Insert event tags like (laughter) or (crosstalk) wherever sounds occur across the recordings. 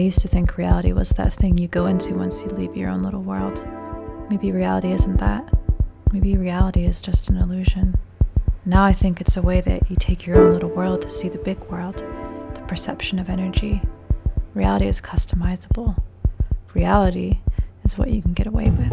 used to think reality was that thing you go into once you leave your own little world. Maybe reality isn't that. Maybe reality is just an illusion. Now I think it's a way that you take your own little world to see the big world, the perception of energy. Reality is customizable. Reality is what you can get away with.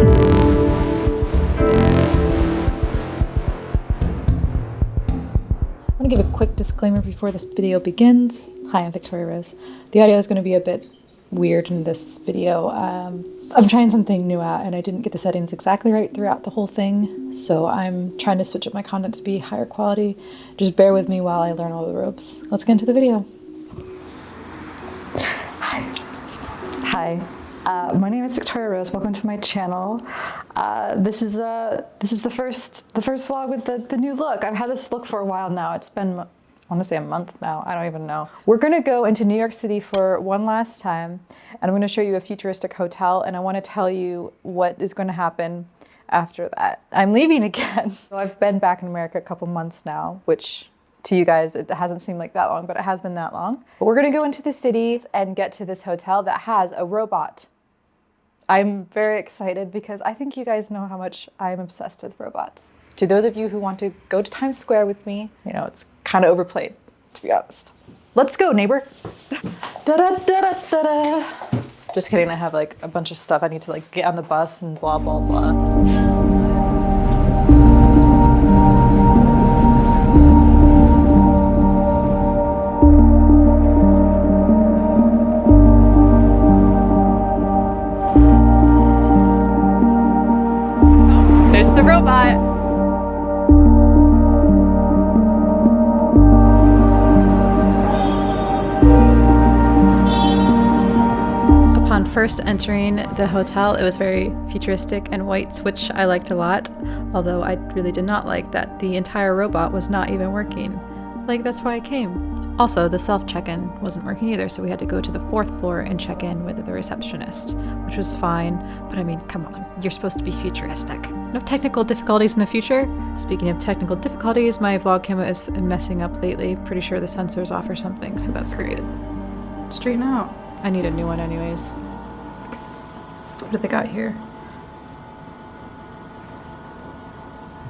I want to give a quick disclaimer before this video begins. Hi, I'm Victoria Rose. The audio is going to be a bit weird in this video. Um, I'm trying something new out and I didn't get the settings exactly right throughout the whole thing, so I'm trying to switch up my content to be higher quality. Just bear with me while I learn all the ropes. Let's get into the video. Hi. Hi. Uh, my name is Victoria Rose. Welcome to my channel. Uh, this is uh, this is the first the first vlog with the, the new look. I've had this look for a while now. It's been I want to say a month now. I don't even know. We're gonna go into New York City for one last time, and I'm gonna show you a futuristic hotel, and I want to tell you what is going to happen after that. I'm leaving again. (laughs) So I've been back in America a couple months now, which to you guys, it hasn't seemed like that long, but it has been that long. But we're gonna go into the city and get to this hotel that has a robot I'm very excited because I think you guys know how much I'm obsessed with robots. To those of you who want to go to Times Square with me, you know, it's kind of overplayed, to be honest. Let's go, neighbor. Da -da -da Just kidding, I have like a bunch of stuff I need to like get on the bus and blah, blah, blah. First entering the hotel, it was very futuristic and white, which I liked a lot, although I really did not like that the entire robot was not even working. Like, that's why I came. Also, the self check in wasn't working either, so we had to go to the fourth floor and check in with the receptionist, which was fine, but I mean, come on, you're supposed to be futuristic. No technical difficulties in the future. Speaking of technical difficulties, my vlog camera is messing up lately. Pretty sure the sensor's off or something, so that's great. Straighten out. I need a new one, anyways. What do they got here?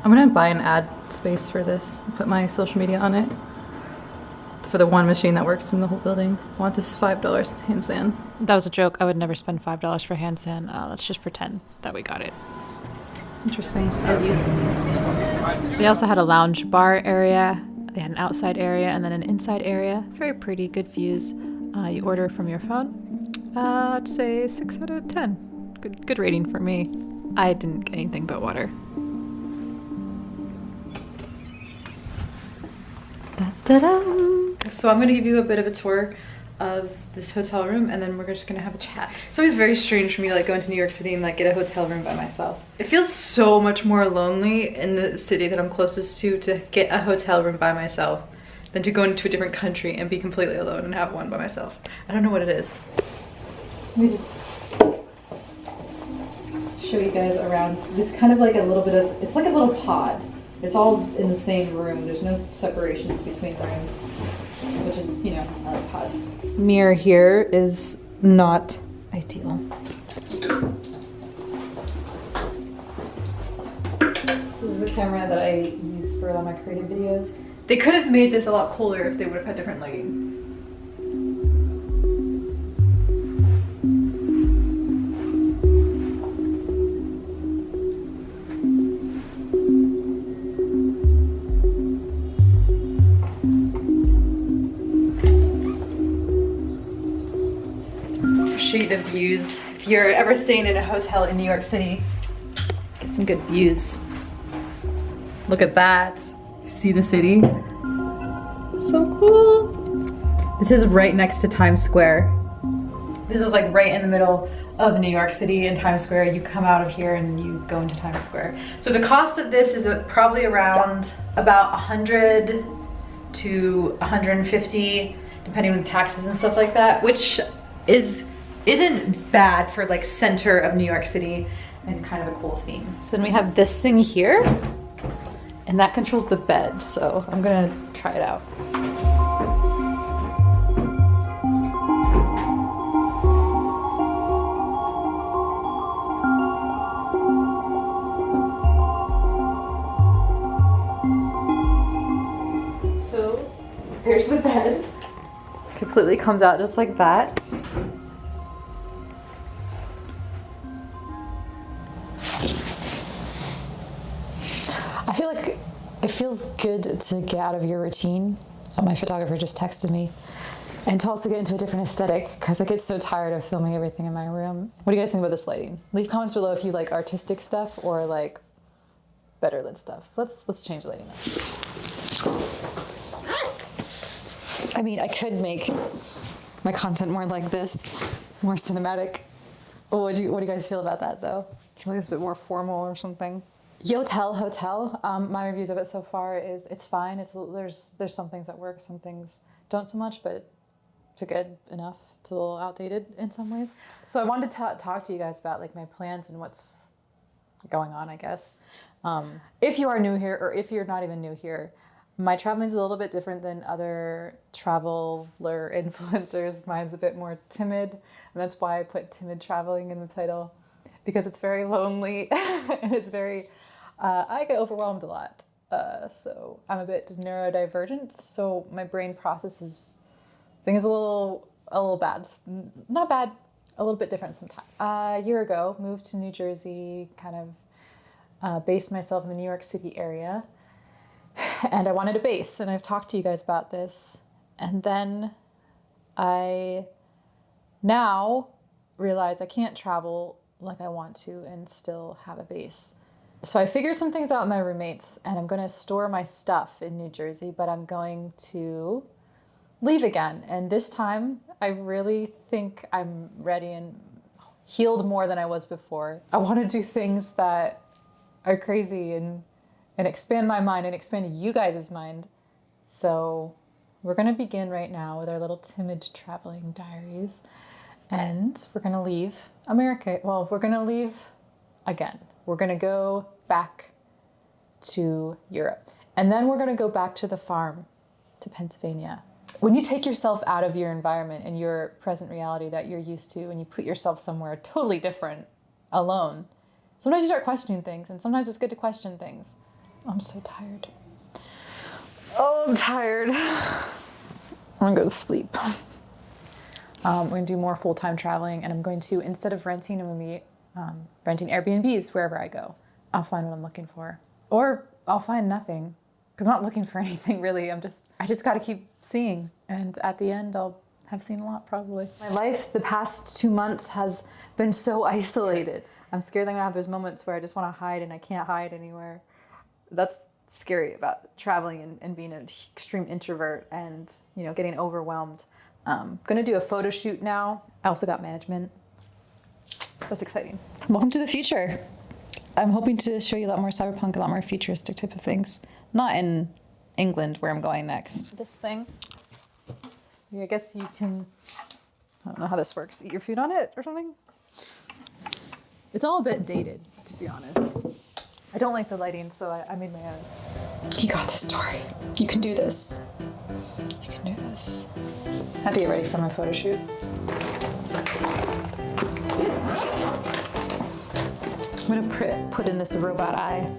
I'm gonna buy an ad space for this, put my social media on it. For the one machine that works in the whole building. I want this $5 hand sand. That was a joke. I would never spend $5 for hand sand. Uh, let's just pretend that we got it. Interesting. They also had a lounge bar area. They had an outside area and then an inside area. Very pretty, good views. Uh, you order from your phone. Uh, I'd say 6 out of 10 good, good rating for me. I didn't get anything but water. Da, da, da. So I'm gonna give you a bit of a tour of this hotel room and then we're just gonna have a chat. It's always very strange for me like going into New York City and like get a hotel room by myself. It feels so much more lonely in the city that I'm closest to to get a hotel room by myself than to go into a different country and be completely alone and have one by myself. I don't know what it is. Let me just show you guys around. It's kind of like a little bit of, it's like a little pod. It's all in the same room. There's no separations between rooms, which is, you know, uh, pods. Mirror here is not ideal. This is the camera that I use for all my creative videos. They could have made this a lot cooler if they would have had different lighting. Views. If you're ever staying in a hotel in New York City, get some good views. Look at that. See the city? So cool. This is right next to Times Square. This is like right in the middle of New York City in Times Square. You come out of here and you go into Times Square. So the cost of this is uh, probably around about 100 to 150 depending on taxes and stuff like that, which is isn't bad for like center of New York City and kind of a cool theme. So then we have this thing here and that controls the bed. So I'm gonna try it out. So here's the bed. Completely comes out just like that. Good to get out of your routine. Uh, My photographer just texted me. And to also get into a different aesthetic because I get so tired of filming everything in my room. What do you guys think about this lighting? Leave comments below if you like artistic stuff or like better lit stuff. Let's let's change the lighting up. I mean, I could make my content more like this, more cinematic. What do you what do you guys feel about that though? I feel like it's a bit more formal or something. Yotel Hotel. Um, my reviews of it so far is it's fine. It's there's there's some things that work, some things don't so much, but it's good enough. It's a little outdated in some ways. So I wanted to talk to you guys about like my plans and what's going on, I guess. Um, if you are new here, or if you're not even new here, my traveling is a little bit different than other traveler (laughs) influencers. Mine's a bit more timid, and that's why I put timid traveling in the title because it's very lonely (laughs) and it's very. Uh, I get overwhelmed a lot, uh, so I'm a bit neurodivergent. So my brain processes things a little a little bad, not bad, a little bit different sometimes. Uh, a year ago, moved to New Jersey, kind of uh, based myself in the New York City area, (sighs) and I wanted a base, and I've talked to you guys about this, and then I now realize I can't travel like I want to and still have a base. So I figured some things out with my roommates, and I'm going to store my stuff in New Jersey, but I'm going to leave again. And this time, I really think I'm ready and healed more than I was before. I want to do things that are crazy and and expand my mind and expand you guys' mind. So we're going to begin right now with our little timid traveling diaries. And we're going to leave America. Well, we're going to leave again. We're going to go back to Europe. And then we're going to go back to the farm, to Pennsylvania. When you take yourself out of your environment and your present reality that you're used to, and you put yourself somewhere totally different, alone, sometimes you start questioning things, and sometimes it's good to question things. I'm so tired. Oh, I'm tired. (sighs) I'm gonna go to sleep. Um, we're gonna do more full time traveling, and I'm going to instead of renting, I'm gonna be um, renting Airbnbs wherever I go. I'll find what I'm looking for, or I'll find nothing because I'm not looking for (laughs) anything really. I'm just I just got to keep seeing, and at the end, I'll have seen a lot probably. My life the past two months has been so (laughs) isolated. I'm scared that I'm gonna have those moments where I just want to hide and I can't hide anywhere. That's scary about traveling and, and being an extreme introvert and you know getting overwhelmed. Um, gonna do a photo shoot now. I also got management. That's exciting. Welcome to the future. I'm hoping to show you a lot more cyberpunk, a lot more futuristic type of things. Not in England where I'm going next. This thing. I guess you can. I don't know how this works. Eat your food on it or something. It's all a bit dated, to be honest. I don't like the lighting, so I, I made my own. You got this, Tori. You can do this. You can do this. I have to get ready for my photo shoot. I'm gonna put, in this robot eye.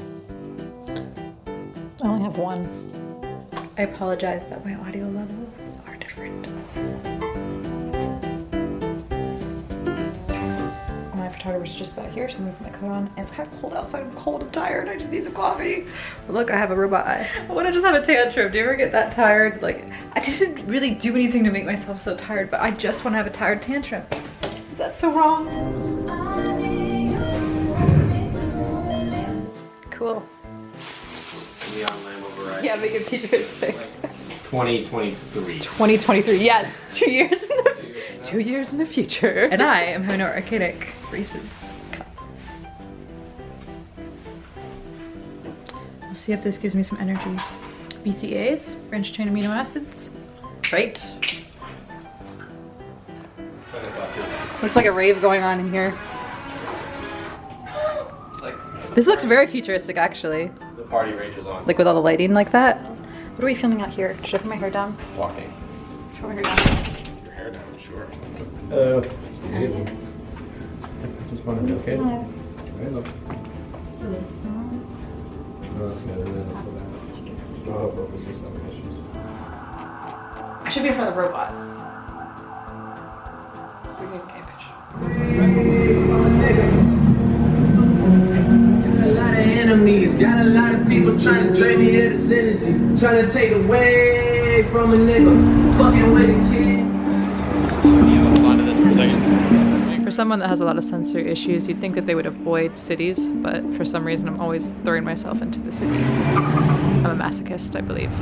I only have one. I apologize that my audio levels are different. My photographer's just about here, so I'm gonna put my coat on. It's kind of cold outside. I'm cold, I'm tired. I just need some coffee. But look, I have a robot eye. I wanna just have a tantrum. Do you ever get that tired? Like, I didn't really do anything to make myself so tired, but I just wanna have a tired tantrum. Is that so wrong? Cool. Neon Lamb override. Yeah, make it futuristic. Like 2023. 2023. Yeah, two years in the two years in the future. And I am having an archaic Reese's cup. We'll see if this gives me some energy. BCAAs, branched chain amino acids. Right. Looks like a rave going on in here. It's like This looks very futuristic actually. the party rages on. Like with all the lighting like that. What are we filming out here? Should I put my hair down? walking. Should I put my hair down? Your hair down, sure. Uh, just wanted to okay. Hey, look. No, that's good. Let's go back. No focus is issues. I should be in front of the robot. Okay, picture. Enemies, got a lot of people trying to drain me of this energy, trying to take away from a nigga, fucking with a kid. For someone that has a lot of sensory issues, you'd think that they would avoid cities, but for some reason, I'm always throwing myself into the city. I'm a masochist, I believe.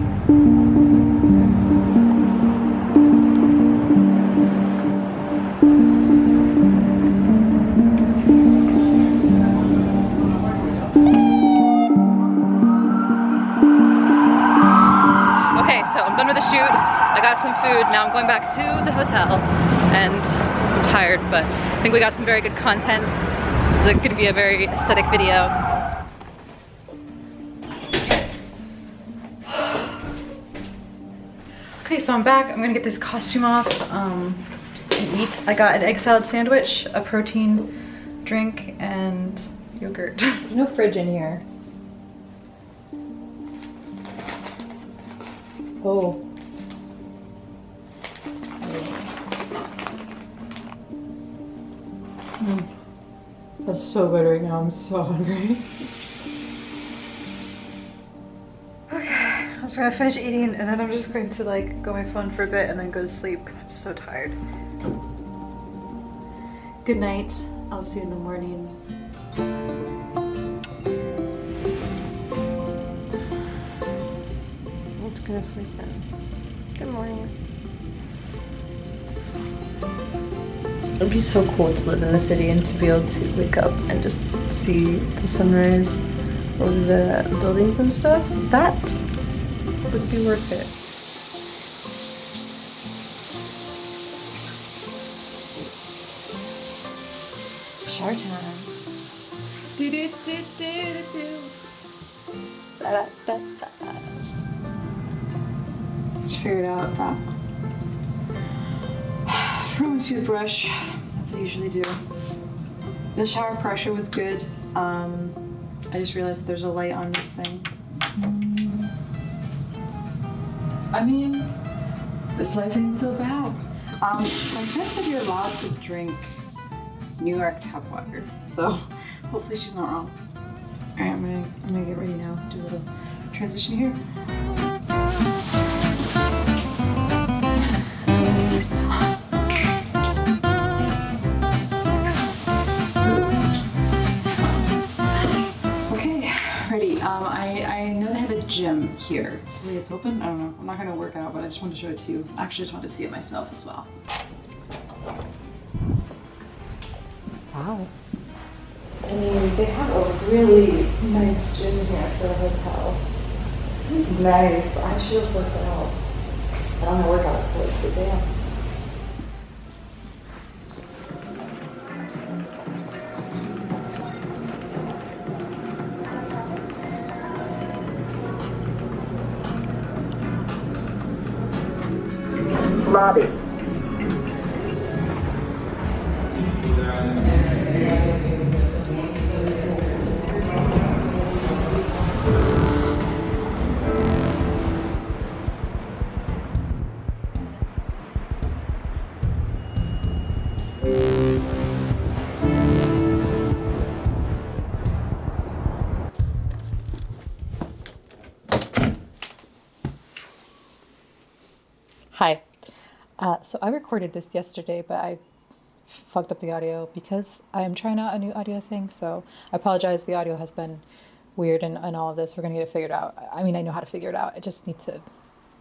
Got some food. Now I'm going back to the hotel and I'm tired, but I think we got some very good content. This is to be a very aesthetic video. Okay, so I'm back. I'm gonna get this costume off um, and eat. I got an egg salad sandwich, a protein drink, and yogurt. There's (laughs) no fridge in here. Oh. That's so good right now. I'm so hungry. Okay, I'm just gonna finish eating and then I'm just going to like go my phone for a bit and then go to sleep because I'm so tired. Good night. I'll see you in the morning. I'm just gonna sleep in. Good morning. It'd be so cool to live in the city and to be able to wake up and just see the sunrise over the buildings and stuff. That would be worth it. Shower time. Do do do do do. Da, da, da, da. Just figured out that. For my toothbrush, as I usually do. The shower pressure was good. Um, I just realized there's a light on this thing. I mean, this life ain't so bad. Um, my friend said you're allowed to drink New York tap water, so (laughs) hopefully she's not wrong. All right, I'm gonna, I'm gonna get ready now. Do a little transition here. Here. Maybe it's open? I don't know. I'm not gonna work out, but I just wanted to show it to you. I actually just wanted to see it myself as well. Wow. I mean, they have a really nice gym here for the hotel. This is nice. I should have worked out. I don't know workout clothes, but damn. Lobby. Hi. Uh, so I recorded this yesterday, but I fucked up the audio because I am trying out a new audio thing. So I apologize. The audio has been weird and, and all of this. We're going to get it figured out. I mean, I know how to figure it out. I just need to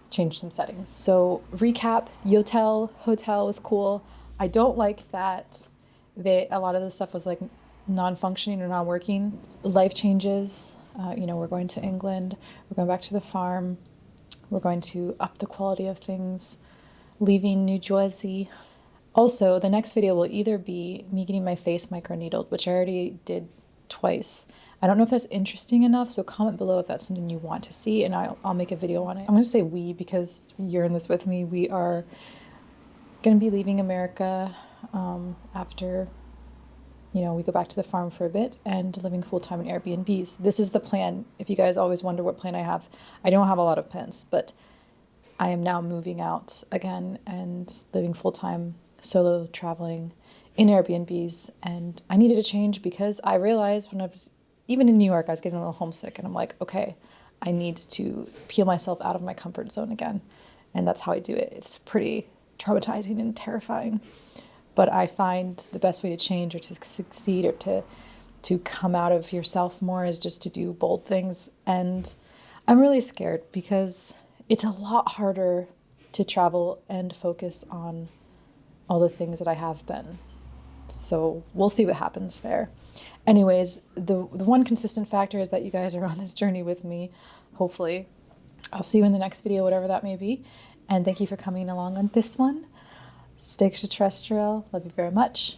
change some settings. So recap, Yotel Hotel was cool. I don't like that they a lot of the stuff was like non-functioning or not working. Life changes. Uh, you know, we're going to England. We're going back to the farm. We're going to up the quality of things, leaving New Jersey. Also, the next video will either be me getting my face microneedled, which I already did twice. I don't know if that's interesting enough, so comment below if that's something you want to see, and I'll, I'll make a video on it. I'm going to say we because you're in this with me. We are going to be leaving America um, after you know, we go back to the farm for a bit and living full time in Airbnbs. This is the plan. If you guys always wonder what plan I have, I don't have a lot of plans, but I am now moving out again and living full time solo traveling in Airbnbs. And I needed a change because I realized when I was even in New York, I was getting a little homesick. And I'm like, okay, I need to peel myself out of my comfort zone again. And that's how I do it. It's pretty traumatizing and terrifying. But I find the best way to change or to succeed or to to come out of yourself more is just to do bold things. And I'm really scared because it's a lot harder to travel and focus on all the things that I have been. So we'll see what happens there. Anyways, the the one consistent factor is that you guys are on this journey with me. Hopefully, I'll see you in the next video, whatever that may be. And thank you for coming along on this one. Stay extraterrestrial. Love you very much.